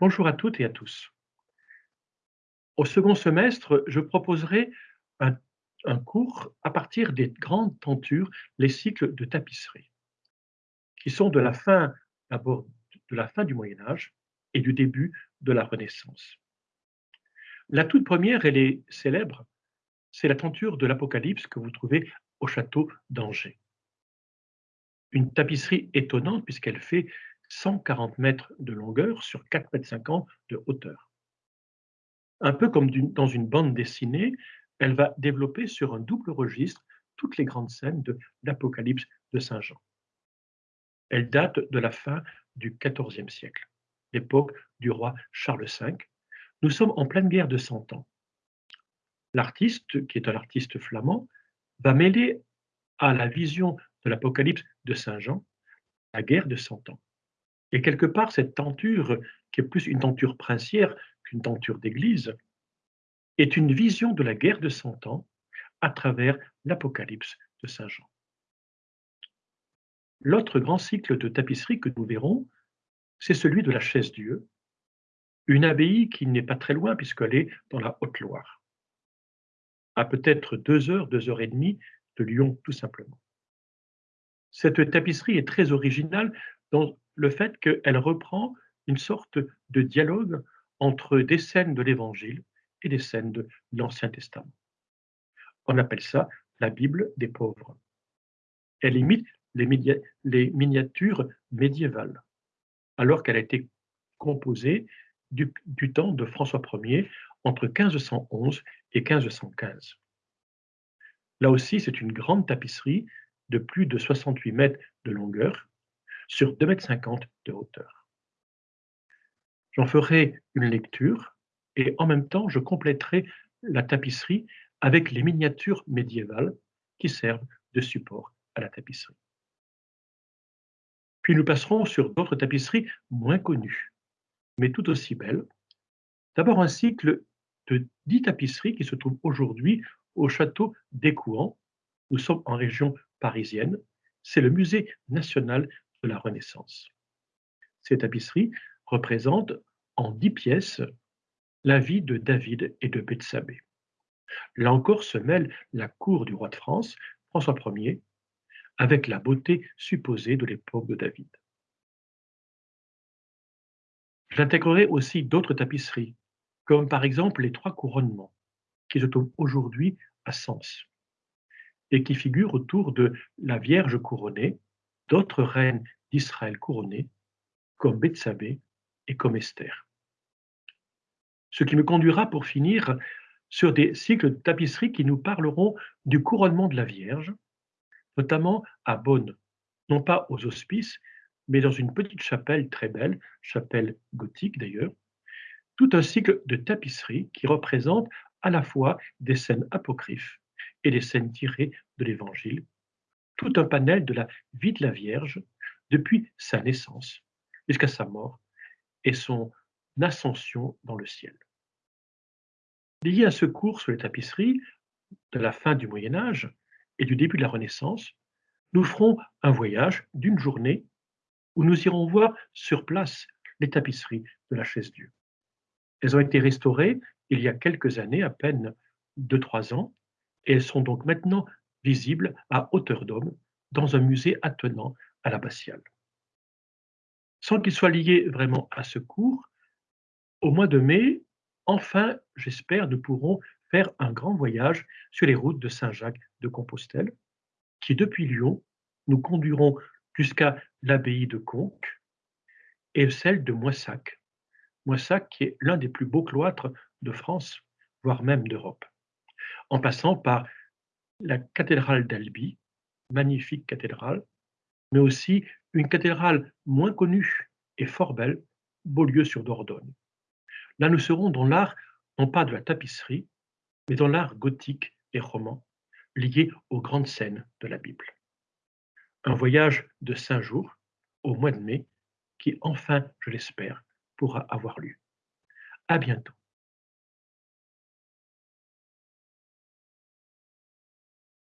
Bonjour à toutes et à tous. Au second semestre, je proposerai un, cours à partir des grandes tentures, les cycles de tapisserie, qui sont de la fin, de la fin du Moyen Âge et du début de la Renaissance. La toute première, elle est célèbre, c'est la tenture de l'Apocalypse que vous trouvez au château d'Angers. Une tapisserie étonnante puisqu'elle fait 140 mètres de longueur sur 4 mètres 50 de hauteur. Un peu comme dans une bande dessinée, elle va développer sur un double registre toutes les grandes scènes de l'Apocalypse de Saint Jean. Elle date de la fin du XIVe siècle, l'époque du roi Charles V. Nous sommes en pleine guerre de Cent Ans. L'artiste, qui est un artiste flamand, va mêler à la vision de l'Apocalypse de Saint Jean la guerre de Cent Ans. Et quelque part, cette tenture, qui est plus une tenture princière qu'une tenture d'église, est une vision de la guerre de Cent Ans à travers l'Apocalypse de Saint Jean. L'autre grand cycle de tapisserie que nous verrons, c'est celui de la Chaise-Dieu, une abbaye qui n'est pas très loin puisqu'elle est dans la Haute-Loire, à peut-être deux heures, deux heures et demie de Lyon tout simplement. Cette tapisserie est très originale dans le fait qu'elle reprend une sorte de dialogue entre des scènes de l'Évangile et des scènes de l'Ancien Testament. On appelle ça la Bible des pauvres. Elle imite les, miniatures médiévales, alors qu'elle a été composée du, temps de François Ier entre 1511 et 1515. Là aussi, c'est une grande tapisserie de plus de 68 mètres de longueur sur 2,50 m de hauteur. J'en ferai une lecture et en même temps, je compléterai la tapisserie avec les miniatures médiévales qui servent de support à la tapisserie. Puis nous passerons sur d'autres tapisseries moins connues, mais tout aussi belles. D'abord un cycle de dix tapisseries qui se trouvent aujourd'hui au château d'Écouen. Nous sommes en région parisienne. C'est le musée national la Renaissance. Ces tapisseries représentent en dix pièces la vie de David et de Bethsabée. Là encore se mêle la cour du roi de France, François Ier, avec la beauté supposée de l'époque de David. J'intégrerai aussi d'autres tapisseries, comme par exemple les trois couronnements, qui se trouvent aujourd'hui à Sens, et qui figurent autour de la Vierge couronnée, d'autres reines d'Israël couronnées, comme Bethsabée et comme Esther. Ce qui me conduira pour finir sur des cycles de tapisserie qui nous parleront du couronnement de la Vierge, notamment à Bonn, non pas aux hospices, mais dans une petite chapelle très belle, chapelle gothique d'ailleurs, tout un cycle de tapisserie qui représente à la fois des scènes apocryphes et des scènes tirées de l'Évangile, tout un panel de la vie de la Vierge depuis sa naissance jusqu'à sa mort et son ascension dans le ciel. Lié à ce cours sur les tapisseries de la fin du Moyen Âge et du début de la Renaissance, nous ferons un voyage d'une journée où nous irons voir sur place les tapisseries de la chaise Dieu. Elles ont été restaurées il y a quelques années, à peine deux, trois ans, et elles sont donc maintenant visibles à hauteur d'homme dans un musée attenant à l'abbatiale. Sans qu'il soit lié vraiment à ce cours, au mois de mai, enfin, j'espère, nous pourrons faire un grand voyage sur les routes de Saint-Jacques de Compostelle, qui depuis Lyon nous conduiront jusqu'à l'abbaye de Conques et celle de Moissac. Moissac qui est l'un des plus beaux cloîtres de France, voire même d'Europe, en passant par la cathédrale d'Albi, magnifique cathédrale, mais aussi une cathédrale moins connue et fort belle, Beaulieu-sur-Dordogne. Là, nous serons dans l'art, non pas de la tapisserie, mais dans l'art gothique et roman, lié aux grandes scènes de la Bible. Un voyage de cinq jours, au mois de mai, qui enfin, je l'espère, pourra avoir lieu. À bientôt.